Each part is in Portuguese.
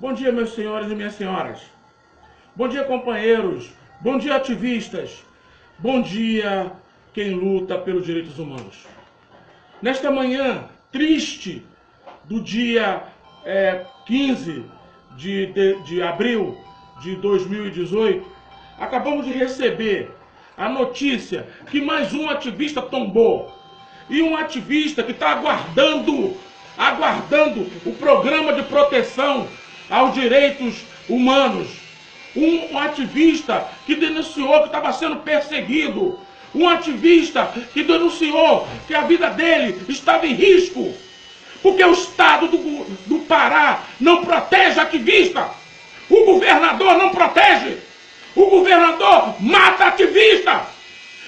Bom dia, meus senhores e minhas senhoras. Bom dia, companheiros. Bom dia, ativistas. Bom dia, quem luta pelos direitos humanos. Nesta manhã triste do dia é, 15 de, de, de abril de 2018, acabamos de receber a notícia que mais um ativista tombou. E um ativista que está aguardando, aguardando o programa de proteção aos direitos humanos. Um, ativista que denunciou que estava sendo perseguido. Um ativista que denunciou que a vida dele estava em risco. Porque o Estado do, do Pará não protege ativista. O governador não protege. O governador mata ativista.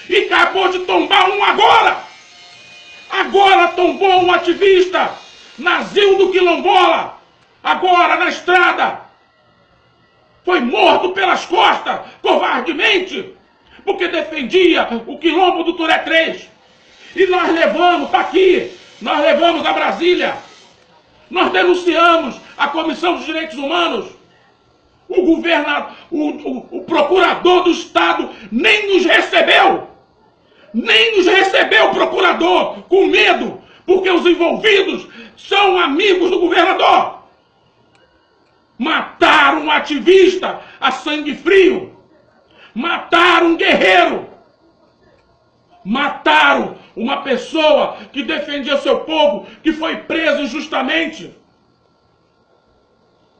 E acabou de tombar um agora. Agora tombou um ativista. Nazil do Quilombola. Agora na estrada. Foi morto pelas costas, covardemente. Porque defendia o quilombo do Turé 3. E nós levamos, está aqui, nós levamos a Brasília. Nós denunciamos a Comissão dos Direitos Humanos. O governador, o, o, o procurador do Estado nem nos recebeu. Nem nos recebeu o procurador, com medo, porque os envolvidos são amigos do governador. Um ativista a sangue frio. Mataram um guerreiro. Mataram uma pessoa que defendia seu povo, que foi preso injustamente.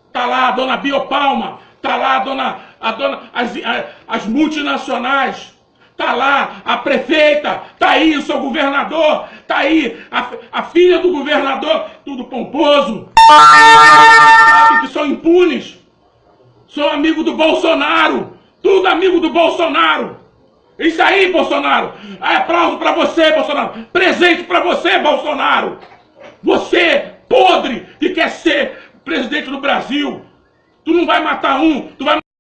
Está lá a dona Biopalma, está lá a dona, a dona, as, as multinacionais, está lá a prefeita, está aí o seu governador, está aí a, a filha do governador, tudo pomposo, que são impunes, são amigos do Bolsonaro, tudo amigo do Bolsonaro. Isso aí, Bolsonaro. É aplauso para você, Bolsonaro. Presente para você, Bolsonaro. Você, podre, que quer ser presidente do Brasil. Tu não vai matar um, tu vai